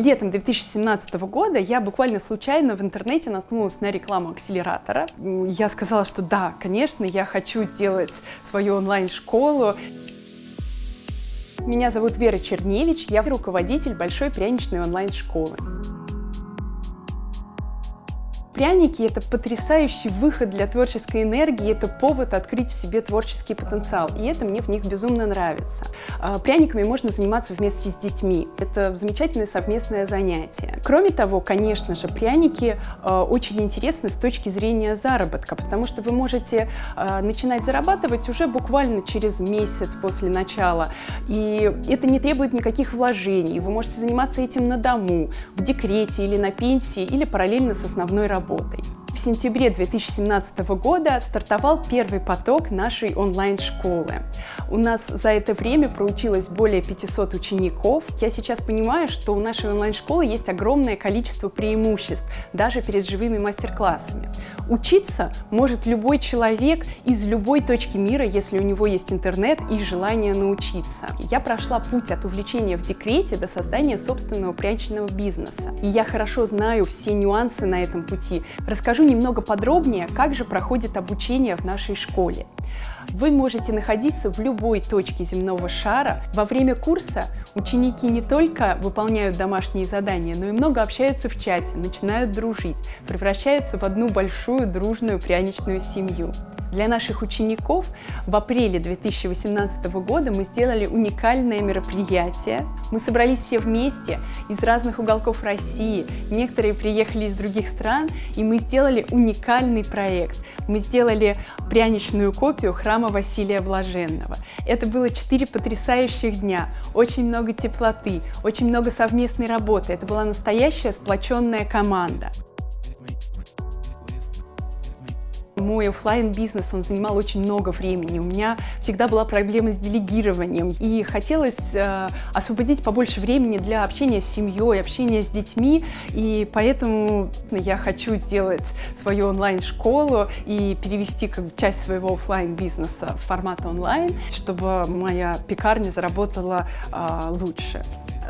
Летом 2017 года я буквально случайно в интернете наткнулась на рекламу акселератора. Я сказала, что да, конечно, я хочу сделать свою онлайн-школу. Меня зовут Вера Черневич, я руководитель Большой пряничной онлайн-школы. Пряники — это потрясающий выход для творческой энергии, это повод открыть в себе творческий потенциал, и это мне в них безумно нравится. А, пряниками можно заниматься вместе с детьми, это замечательное совместное занятие. Кроме того, конечно же, пряники а, очень интересны с точки зрения заработка, потому что вы можете а, начинать зарабатывать уже буквально через месяц после начала, и это не требует никаких вложений, вы можете заниматься этим на дому, в декрете или на пенсии, или параллельно с основной работой работой. В сентябре 2017 года стартовал первый поток нашей онлайн-школы. У нас за это время проучилось более 500 учеников. Я сейчас понимаю, что у нашей онлайн-школы есть огромное количество преимуществ, даже перед живыми мастер-классами. Учиться может любой человек из любой точки мира, если у него есть интернет и желание научиться. Я прошла путь от увлечения в декрете до создания собственного пряничного бизнеса. И я хорошо знаю все нюансы на этом пути. Расскажу немного подробнее, как же проходит обучение в нашей школе. Вы можете находиться в любой точке земного шара. Во время курса ученики не только выполняют домашние задания, но и много общаются в чате, начинают дружить, превращаются в одну большую дружную пряничную семью. Для наших учеников в апреле 2018 года мы сделали уникальное мероприятие. Мы собрались все вместе из разных уголков России, некоторые приехали из других стран, и мы сделали уникальный проект. Мы сделали пряничную копию храма Василия Блаженного. Это было четыре потрясающих дня, очень много теплоты, очень много совместной работы. Это была настоящая сплоченная команда. Мой офлайн бизнес он занимал очень много времени. У меня всегда была проблема с делегированием. И хотелось э, освободить побольше времени для общения с семьей, общения с детьми. И поэтому я хочу сделать свою онлайн-школу и перевести как бы, часть своего офлайн бизнеса в формат онлайн, чтобы моя пекарня заработала э, лучше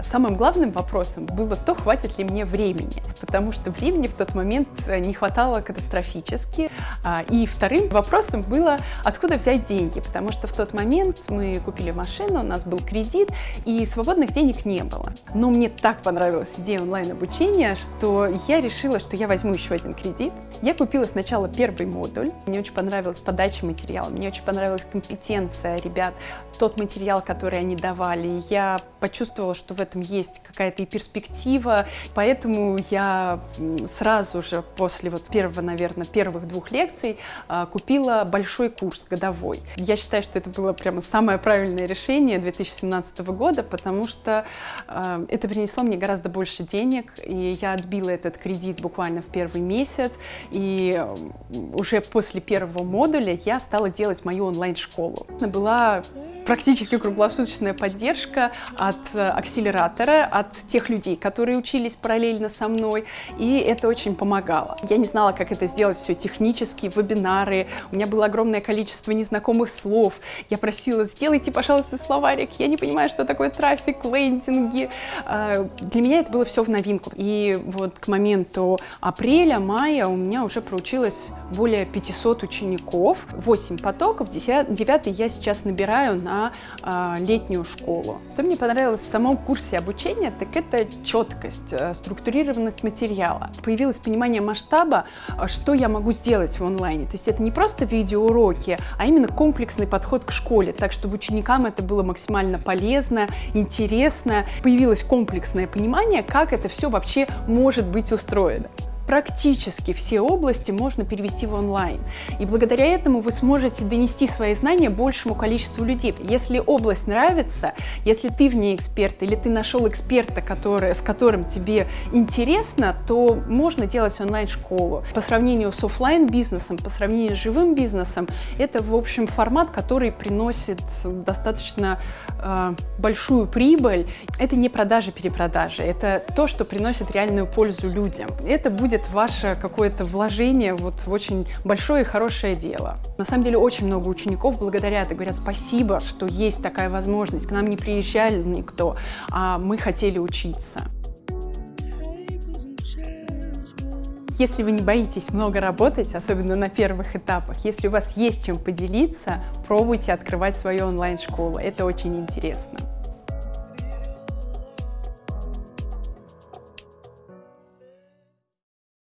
самым главным вопросом было то, хватит ли мне времени, потому что времени в тот момент э, не хватало катастрофически. А, и вторым вопросом было, откуда взять деньги, потому что в тот момент мы купили машину, у нас был кредит, и свободных денег не было. Но мне так понравилась идея онлайн-обучения, что я решила, что я возьму еще один кредит. Я купила сначала первый модуль, мне очень понравилась подача материала, мне очень понравилась компетенция ребят, тот материал, который они давали. Я почувствовала, что в этом этом есть какая-то и перспектива, поэтому я сразу же после вот первого, наверное, первых двух лекций а, купила большой курс годовой. Я считаю, что это было прямо самое правильное решение 2017 года, потому что а, это принесло мне гораздо больше денег, и я отбила этот кредит буквально в первый месяц, и уже после первого модуля я стала делать мою онлайн-школу. Была практически круглосуточная поддержка от э, акселератора, от тех людей, которые учились параллельно со мной, и это очень помогало. Я не знала, как это сделать все технически, вебинары, у меня было огромное количество незнакомых слов, я просила, сделайте, пожалуйста, словарик, я не понимаю, что такое трафик, лендинги. А, для меня это было все в новинку. И вот к моменту апреля, мая у меня уже проучилось более 500 учеников, 8 потоков, 9 я сейчас набираю на на э, летнюю школу. Что мне понравилось в самом курсе обучения, так это четкость, э, структурированность материала. Появилось понимание масштаба, э, что я могу сделать в онлайне. То есть это не просто видеоуроки, а именно комплексный подход к школе, так чтобы ученикам это было максимально полезно, интересно. Появилось комплексное понимание, как это все вообще может быть устроено практически все области можно перевести в онлайн. И благодаря этому вы сможете донести свои знания большему количеству людей. Если область нравится, если ты в ней эксперт или ты нашел эксперта, который, с которым тебе интересно, то можно делать онлайн-школу. По сравнению с офлайн бизнесом по сравнению с живым бизнесом, это, в общем, формат, который приносит достаточно э, большую прибыль. Это не продажи-перепродажи, это то, что приносит реальную пользу людям. Это будет видят ваше какое-то вложение вот в очень большое и хорошее дело. На самом деле очень много учеников благодарят и говорят спасибо, что есть такая возможность, к нам не приезжали никто, а мы хотели учиться. Если вы не боитесь много работать, особенно на первых этапах, если у вас есть чем поделиться, пробуйте открывать свою онлайн-школу. Это очень интересно.